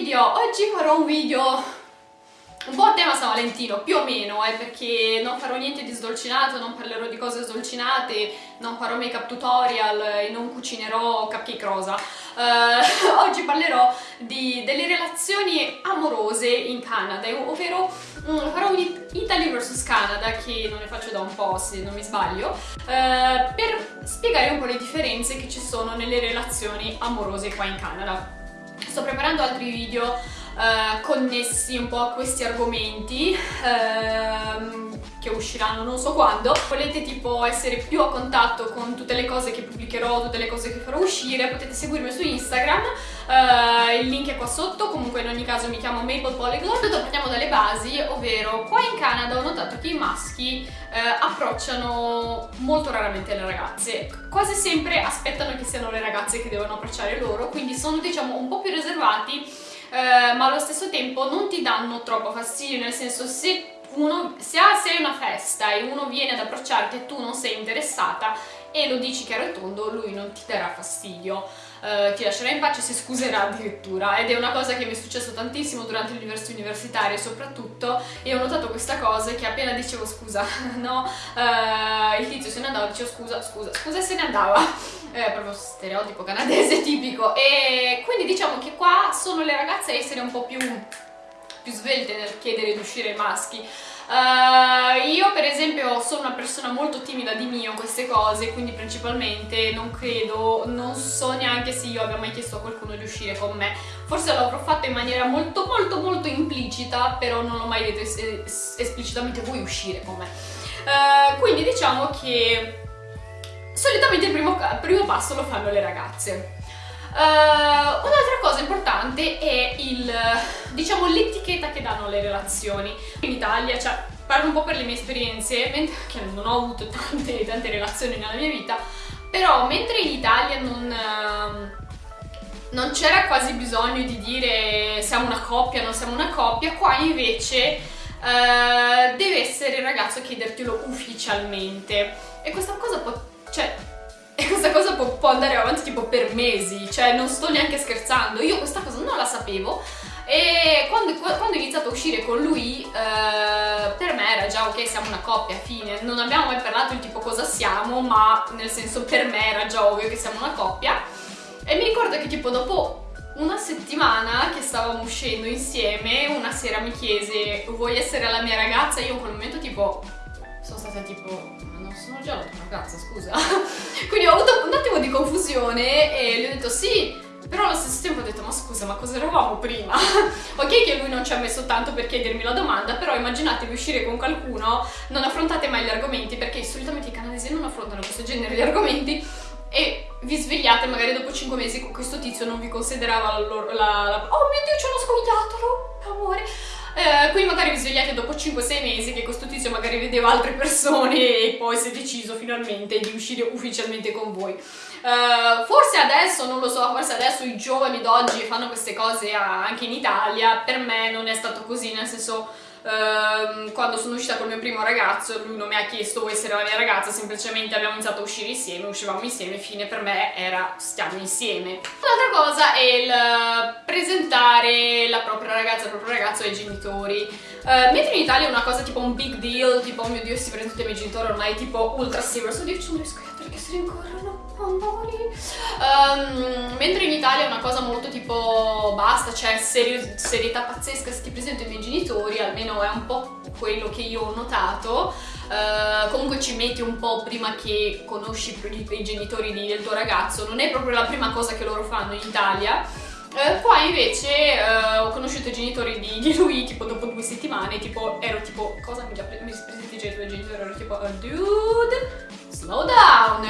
video! Oggi farò un video un po' a tema San Valentino, più o meno, eh, perché non farò niente di sdolcinato, non parlerò di cose sdolcinate, non farò make up tutorial e non cucinerò cupcake rosa. Uh, oggi parlerò di, delle relazioni amorose in Canada, ovvero um, farò un Italy vs Canada, che non ne faccio da un po' se non mi sbaglio, uh, per spiegare un po' le differenze che ci sono nelle relazioni amorose qua in Canada. Sto preparando altri video uh, connessi un po' a questi argomenti uh, che usciranno non so quando. Volete tipo essere più a contatto con tutte le cose che pubblicherò, tutte le cose che farò uscire, potete seguirmi su Instagram, uh, il link è qua sotto, comunque in ogni caso mi chiamo Maple Polyglot. Tutto partiamo dalle basi, ovvero qua in Canada ho notato che i maschi eh, approcciano molto raramente le ragazze, quasi sempre aspettano che siano le ragazze che devono approcciare loro, quindi sono diciamo un po' più riservati eh, ma allo stesso tempo non ti danno troppo fastidio, nel senso se uno, se sei una festa e uno viene ad approcciarti e tu non sei interessata e lo dici chiaro e tondo, lui non ti darà fastidio, uh, ti lascerà in pace, si scuserà addirittura. Ed è una cosa che mi è successo tantissimo durante l'università universitaria soprattutto e ho notato questa cosa che appena dicevo scusa, no, uh, il tizio se ne andava, dicevo scusa, scusa, scusa e se ne andava, è proprio stereotipo canadese tipico. E quindi diciamo che qua sono le ragazze a essere un po' più più svelte nel chiedere di uscire ai maschi Uh, io per esempio sono una persona molto timida di mio queste cose, quindi principalmente non credo, non so neanche se io abbia mai chiesto a qualcuno di uscire con me. Forse l'avrò fatto in maniera molto molto molto implicita, però non ho mai detto es es esplicitamente vuoi uscire con me. Uh, quindi diciamo che solitamente il primo, primo passo lo fanno le ragazze. Uh, Un'altra cosa importante è il, diciamo, l'etichetta che danno le relazioni. In Italia, cioè, parlo un po' per le mie esperienze, mentre, che non ho avuto tante, tante relazioni nella mia vita, però mentre in Italia non... Uh, non c'era quasi bisogno di dire siamo una coppia, non siamo una coppia, qua invece uh, deve essere il ragazzo a chiedertelo ufficialmente e questa cosa può, cioè, e questa cosa può, può, andare avanti tipo per mesi, cioè non sto neanche scherzando, io questa cosa non la sapevo e quando, quando ho iniziato a uscire con lui eh, per me era già ok siamo una coppia, fine, non abbiamo mai parlato di tipo cosa siamo ma nel senso per me era già ovvio che siamo una coppia. E mi ricordo che tipo dopo una settimana che stavamo uscendo insieme una sera mi chiese vuoi essere la mia ragazza? Io in quel momento tipo sono stata tipo sono già una ragazza, scusa. Quindi ho avuto un attimo di confusione e gli ho detto sì, però allo stesso tempo ho detto ma scusa ma cosa eravamo prima? ok che lui non ci ha messo tanto per chiedermi la domanda però immaginatevi uscire con qualcuno non affrontate mai gli argomenti perché solitamente i canadesi non affrontano questo genere di argomenti e vi svegliate magari dopo 5 mesi con questo tizio non vi considerava la, la, la oh mio dio c'è uno scoiattolo amore eh, magari vi svegliate dopo 5-6 mesi che questo tizio magari vedeva altre persone e poi si è deciso finalmente di uscire ufficialmente con voi. Uh, forse adesso, non lo so, forse adesso i giovani d'oggi fanno queste cose anche in Italia, per me non è stato così, nel senso Uh, quando sono uscita con il mio primo ragazzo lui non mi ha chiesto vuoi essere la mia ragazza semplicemente abbiamo iniziato a uscire insieme uscivamo insieme fine per me era stiamo insieme. Un'altra cosa è il presentare la propria ragazza il proprio ragazzo ai genitori. Uh, mentre in Italia è una cosa tipo un big deal tipo oh mio dio si presenta ai miei genitori ormai tipo ultra serious oddio ci sono le scoiattoli che si rincorrono amori. Um, mentre in Italia è una cosa molto tipo basta c'è seri serietà pazzesca se ti presento i miei genitori almeno è un po' quello che io ho notato. Uh, comunque ci metti un po' prima che conosci i genitori del tuo ragazzo non è proprio la prima cosa che loro fanno in Italia. Uh, qua invece uh, ho conosciuto i genitori di, di, lui tipo dopo due settimane, tipo ero tipo cosa mi, mi presenti i tuoi genitori? Ero tipo oh, dude slow down,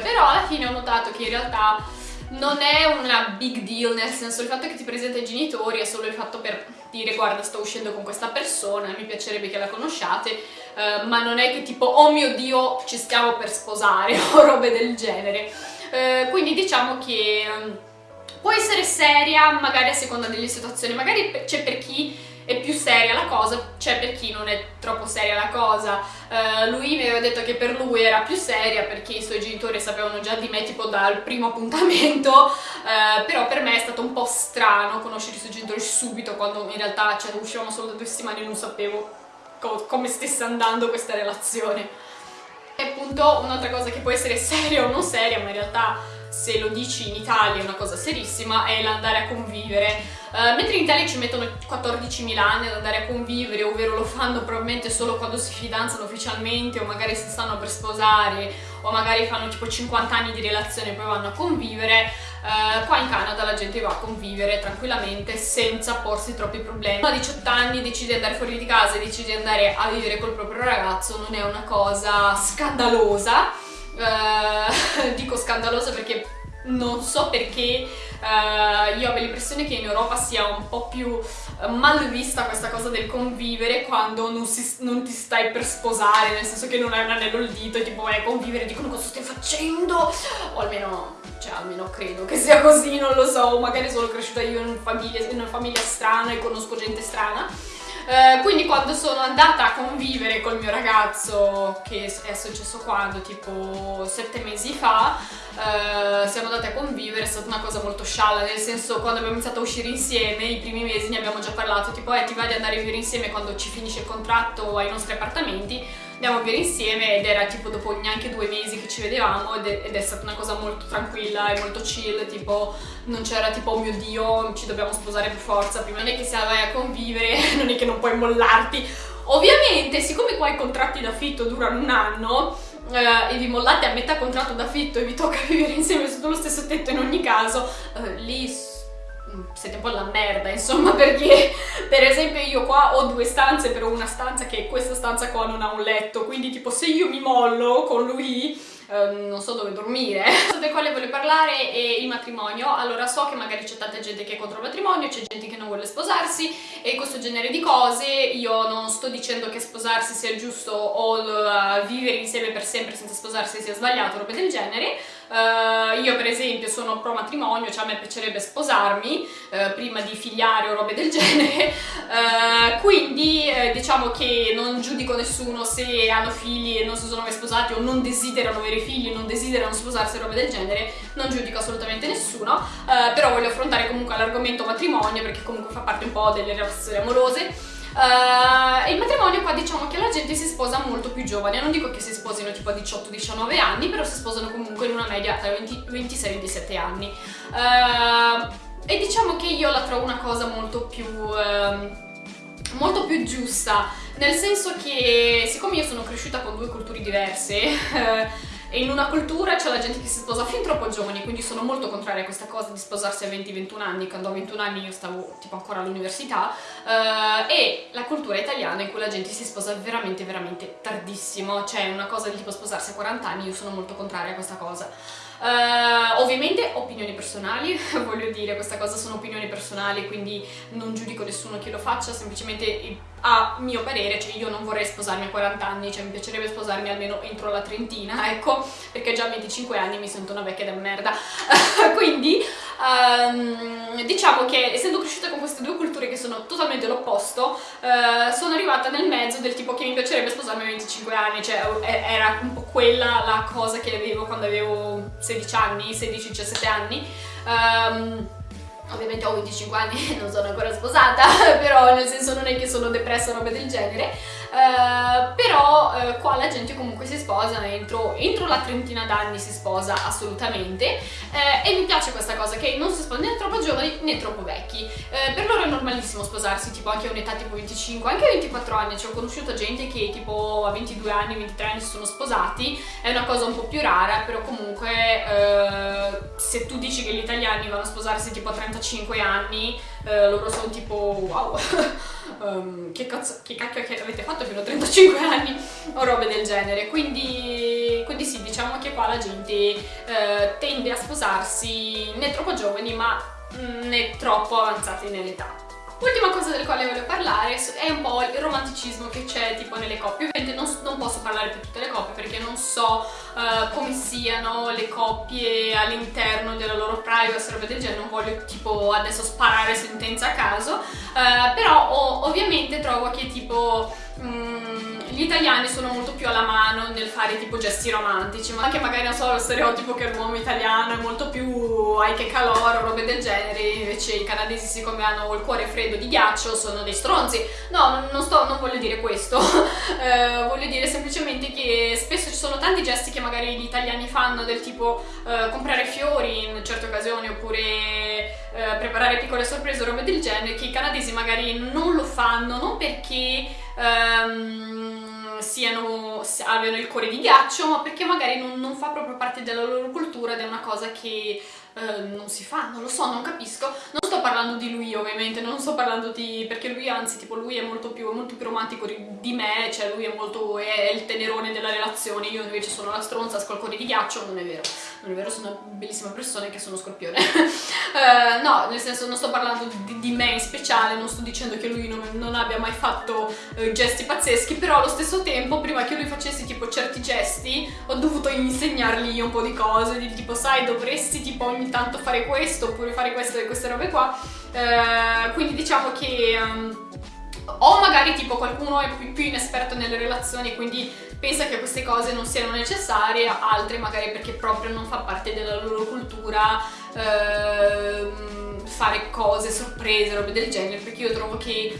però alla fine ho notato che in realtà non è una big deal, nel senso il fatto che ti presenta i genitori è solo il fatto per dire guarda sto uscendo con questa persona, mi piacerebbe che la conosciate, uh, ma non è che tipo oh mio dio ci stiamo per sposare o robe del genere. Uh, quindi diciamo che um, può essere seria magari a seconda delle situazioni, magari c'è per chi cosa, c'è per chi non è troppo seria la cosa. Uh, lui mi aveva detto che per lui era più seria perché i suoi genitori sapevano già di me tipo dal primo appuntamento, uh, però per me è stato un po' strano conoscere i suoi genitori subito quando in realtà cioè, uscivamo solo da due settimane e non sapevo co come stesse andando questa relazione. E appunto un'altra cosa che può essere seria o non seria, ma in realtà se lo dici in Italia è una cosa serissima, è l'andare a convivere. Uh, mentre in Italia ci mettono 14.000 anni ad andare a convivere, ovvero lo fanno probabilmente solo quando si fidanzano ufficialmente o magari si stanno per sposare o magari fanno tipo 50 anni di relazione e poi vanno a convivere, uh, qua in Canada la gente va a convivere tranquillamente senza porsi troppi problemi. A 18 anni decidi di andare fuori di casa e decidi di andare a vivere col proprio ragazzo, non è una cosa scandalosa, uh, dico scandalosa non so perché uh, io ho l'impressione che in Europa sia un po' più uh, mal vista questa cosa del convivere quando non, si, non, ti stai per sposare, nel senso che non hai un anello al dito tipo vai a convivere, dicono cosa stai facendo, o almeno, cioè almeno credo che sia così, non lo so, magari sono cresciuta io in, famiglia, in una famiglia strana e conosco gente strana, eh, quindi quando sono andata a convivere col mio ragazzo, che è successo quando, tipo sette mesi fa, uh, siamo andate a convivere, è stata una cosa molto scialla, nel senso quando abbiamo iniziato a uscire insieme, i primi mesi ne abbiamo già parlato, tipo eh ti vai di andare a vivere insieme quando ci finisce il contratto ai nostri appartamenti, andiamo a vivere insieme ed era tipo dopo neanche due mesi che ci vedevamo ed è, ed è stata una cosa molto tranquilla e molto chill, tipo non c'era tipo oh mio dio ci dobbiamo sposare per forza, prima non è che se vai a convivere non è che non puoi mollarti, ovviamente siccome qua i contratti d'affitto durano un anno Uh, e vi mollate a metà contratto d'affitto e vi tocca vivere insieme sotto lo stesso tetto in ogni caso, uh, lì siete un po' la merda insomma perché per esempio io qua ho due stanze però una stanza che questa stanza qua non ha un letto quindi tipo se io mi mollo con lui Ehm, non so dove dormire. Cosa del quale voglio parlare è il matrimonio. Allora so che magari c'è tanta gente che è contro il matrimonio, c'è gente che non vuole sposarsi e questo genere di cose. Io non sto dicendo che sposarsi sia giusto o uh, vivere insieme per sempre senza sposarsi sia sbagliato, robe del genere. Uh, io per esempio sono pro matrimonio, cioè a me piacerebbe sposarmi uh, prima di figliare o robe del genere, uh, quindi diciamo che non giudico nessuno se hanno figli e non si sono mai sposati o non desiderano avere figli, non desiderano sposarsi o robe del genere, non giudico assolutamente nessuno, però voglio affrontare comunque l'argomento matrimonio perché comunque fa parte un po' delle relazioni amorose. Uh, il matrimonio qua diciamo che la gente si sposa molto più giovane, non dico che si sposino tipo a 18-19 anni, però si sposano comunque in una media tra 26 e 27 anni. Uh, e diciamo che io la trovo una cosa molto più... Uh, molto più giusta, nel senso che siccome io sono cresciuta con due culture diverse, e in una cultura c'è la gente che si sposa fin troppo giovani, quindi sono molto contraria a questa cosa di sposarsi a 20-21 anni, quando a 21 anni io stavo tipo ancora all'università, uh, e la cultura italiana in cui la gente si sposa veramente veramente tardissimo, cioè una cosa del tipo sposarsi a 40 anni, io sono molto contraria a questa cosa. Uh, ovviamente opinioni personali, voglio dire, questa cosa sono opinioni personali, quindi non giudico nessuno che lo faccia, semplicemente a mio parere, cioè io non vorrei sposarmi a 40 anni, cioè mi piacerebbe sposarmi almeno entro la trentina, ecco, perché già a 25 anni mi sento una vecchia da merda, quindi um, diciamo che essendo cresciuta con queste due culture che sono totalmente l'opposto, uh, sono arrivata nel mezzo del tipo che mi piacerebbe sposarmi a 25 anni, cioè era un po' quella la cosa che avevo quando avevo 16 anni, 16-17 anni, um, ovviamente ho 25 anni e non sono ancora sposata, però nel senso non è che sono depressa o roba del genere, uh, però uh, qua la gente comunque si sposa entro, entro la trentina d'anni si sposa assolutamente uh, e mi piace questa cosa che non si sposa né troppo giovani né troppo vecchi, per loro è normalissimo sposarsi tipo anche a un'età tipo 25, anche a 24 anni, cioè ho conosciuto gente che tipo a 22 anni, 23 anni si sono sposati, è una cosa un po' più rara, però comunque se tu dici che gli italiani vanno a sposarsi tipo a 35 anni, loro sono tipo wow um, che, cazzo, che cacchio che avete fatto fino a 35 anni o robe del genere. Quindi, quindi sì diciamo che qua la gente eh, tende a sposarsi né troppo giovani ma né troppo avanzati nell'età Ultima cosa del quale voglio parlare è un po' il romanticismo che c'è tipo nelle coppie. Ovviamente non, non, posso parlare per tutte le coppie perché non so uh, come siano le coppie all'interno della loro privacy, roba del genere, non voglio tipo adesso sparare sentenza a caso, uh, però oh, ovviamente trovo che tipo... Mm, gli italiani sono molto più alla mano nel fare tipo gesti romantici, ma anche magari non so lo stereotipo che l'uomo italiano è molto più ai che calore o robe del genere, invece i canadesi siccome hanno il cuore freddo di ghiaccio sono dei stronzi. No, non, sto, non voglio dire questo, eh, voglio dire semplicemente che spesso ci sono tanti gesti che magari gli italiani fanno del tipo eh, comprare fiori in certe occasioni oppure eh, preparare piccole sorprese o robe del genere che i canadesi magari non lo fanno, non perché... Um, siano, abbiano il cuore di ghiaccio, ma perché magari non, non fa proprio parte della loro cultura ed è una cosa che eh, non si fa, non lo so, non capisco. Non sto parlando di lui ovviamente, non sto parlando di... perché lui anzi, tipo, lui è molto più, molto più romantico di me, cioè lui è molto... è il tenerone della relazione, io invece sono la stronza, scolcone di ghiaccio, non è vero. Non è vero, sono una bellissima persona che sono scorpione. uh, no, nel senso non sto parlando di, di, me in speciale, non sto dicendo che lui non, non abbia mai fatto uh, gesti pazzeschi, però allo stesso tempo, prima che lui facesse tipo certi gesti, ho dovuto insegnargli un po' di cose, di tipo, sai, dovresti tipo ogni tanto fare questo oppure fare queste, queste robe qua eh, quindi diciamo che um, o magari tipo qualcuno è più, più inesperto nelle relazioni quindi pensa che queste cose non siano necessarie, altre magari perché proprio non fa parte della loro cultura eh, fare cose, sorprese, robe del genere, perché io trovo che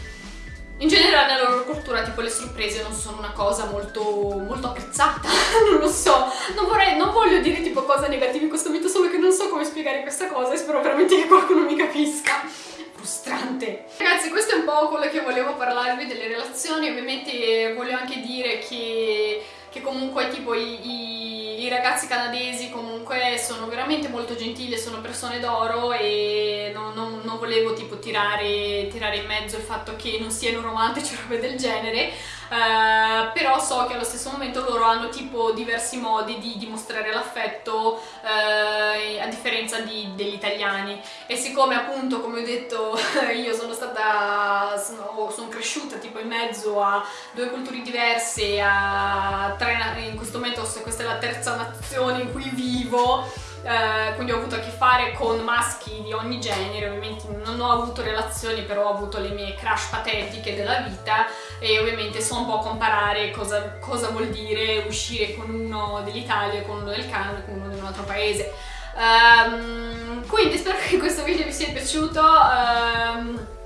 in generale nella loro cultura tipo le sorprese non sono una cosa molto, molto apprezzata, non lo so, non, vorrei, non voglio dire tipo cose negative in questo video, solo che non so come spiegare questa cosa e spero veramente che qualcuno mi capisca. Frustrante. Ragazzi questo è un po' quello che volevo parlarvi delle relazioni, ovviamente voglio anche dire che che comunque tipo i, i, i, ragazzi canadesi comunque sono veramente molto gentili, sono persone d'oro e non, non, non volevo tipo tirare, tirare, in mezzo il fatto che non siano romantici o robe del genere, uh, però so che allo stesso momento loro hanno tipo diversi modi di dimostrare l'affetto uh, a differenza di, degli italiani. E siccome appunto come ho detto io sono stata, sono, sono cresciuta tipo in mezzo a due culture diverse, a tre, in questo momento questa è la terza nazione in cui vivo, eh, quindi ho avuto a che fare con maschi di ogni genere, ovviamente non ho avuto relazioni, però ho avuto le mie crush patetiche della vita e ovviamente so un po' comparare cosa, cosa vuol dire uscire con uno dell'Italia, con uno del Canada, con uno di un altro paese. Um, quindi spero che questo video vi sia piaciuto. Um,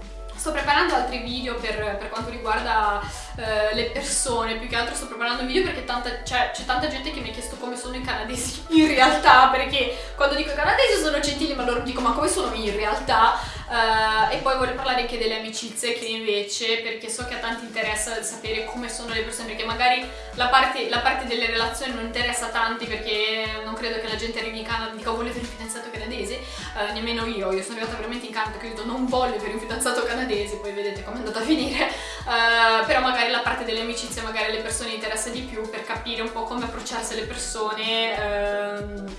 sto preparando altri video per, per quanto riguarda uh, le persone, più che altro sto preparando video perché cioè, c'è tanta gente che mi ha chiesto come sono i canadesi in realtà, perché quando dico canadesi sono gentili ma loro dico ma come sono in realtà? Uh, e poi voglio parlare anche delle amicizie che invece, perché so che a tanti interessa sapere come sono le persone, perché magari la parte, la parte delle relazioni non interessa a tanti perché non credo che la gente arrivi in Canada e dica oh, volete un fidanzato canadese, uh, nemmeno io, io sono arrivata veramente in Canada che ho detto non voglio avere un fidanzato canadese, poi vedete come è andata a finire, uh, però magari la parte delle amicizie magari alle persone interessa di più per capire un po' come approcciarsi alle persone ehm,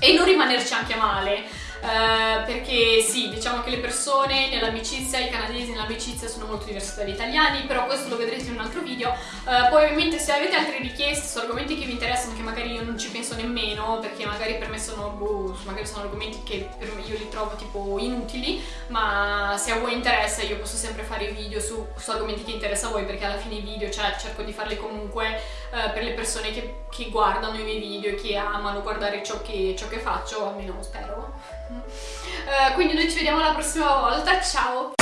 e non rimanerci anche male. Uh, perché sì, diciamo che le persone nell'amicizia, i canadesi nell'amicizia sono molto diversi dagli italiani, però questo lo vedrete in un altro video. Uh, poi ovviamente se avete altre richieste su argomenti che vi interessano, che magari io non ci penso nemmeno, perché magari per me sono, boh, magari sono argomenti che per me io li trovo tipo inutili, ma se a voi interessa io posso sempre fare video su, su argomenti che interessa a voi, perché alla fine i video, cioè cerco di farli comunque uh, per le persone che, che, guardano i miei video e che amano guardare ciò che, ciò che faccio, almeno spero. Uh, quindi noi ci vediamo la prossima volta, ciao!